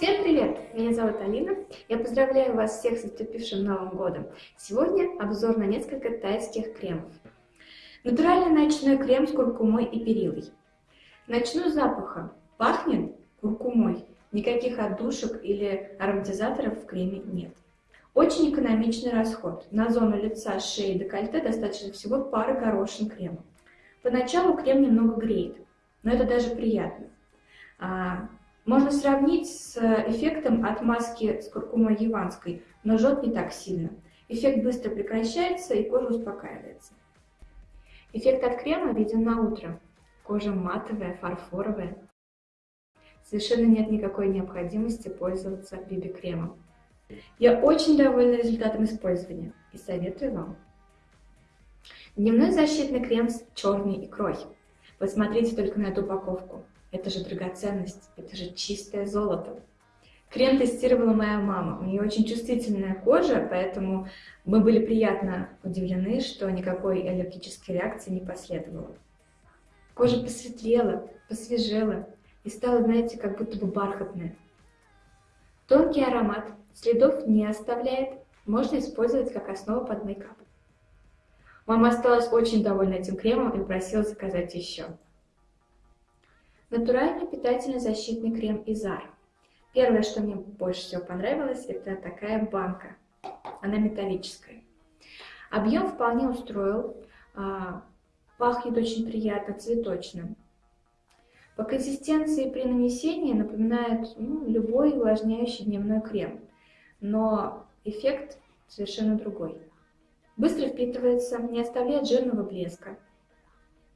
Всем привет! Меня зовут Алина. Я поздравляю вас всех с наступившим Новым годом. Сегодня обзор на несколько тайских кремов. Натуральный ночной крем с куркумой и перилой. Начну с запаха. Пахнет куркумой. Никаких отдушек или ароматизаторов в креме нет. Очень экономичный расход. На зону лица, шеи и декольте достаточно всего пары горошин крема. Поначалу крем немного греет, но это даже приятно. Можно сравнить с эффектом от маски с куркумой яванской, но жжет не так сильно. Эффект быстро прекращается и кожа успокаивается. Эффект от крема виден на утро. Кожа матовая, фарфоровая. Совершенно нет никакой необходимости пользоваться биби-кремом. Я очень довольна результатом использования и советую вам. Дневной защитный крем с черной икрой. Посмотрите только на эту упаковку. Это же драгоценность, это же чистое золото. Крем тестировала моя мама. У нее очень чувствительная кожа, поэтому мы были приятно удивлены, что никакой аллергической реакции не последовало. Кожа посветлела, посвежела и стала, знаете, как будто бы бархатная. Тонкий аромат, следов не оставляет, можно использовать как основу под мейкап. Мама осталась очень довольна этим кремом и просила заказать еще. Натуральный питательный защитный крем Изар. Первое, что мне больше всего понравилось, это такая банка. Она металлическая. Объем вполне устроил. А, пахнет очень приятно, цветочным. По консистенции при нанесении напоминает ну, любой увлажняющий дневной крем, но эффект совершенно другой. Быстро впитывается, не оставляет жирного блеска.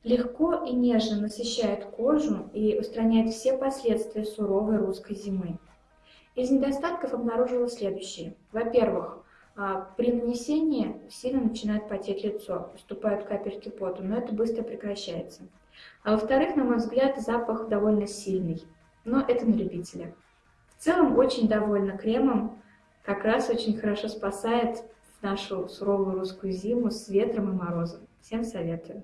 Легко и нежно насыщает кожу и устраняет все последствия суровой русской зимы. Из недостатков обнаружила следующие. Во-первых, а, при нанесении сильно начинает потеть лицо, поступают капельки пота, но это быстро прекращается. А во-вторых, на мой взгляд, запах довольно сильный, но это на любителя. В целом очень довольна кремом, как раз очень хорошо спасает нашу суровую русскую зиму с ветром и морозом. Всем советую.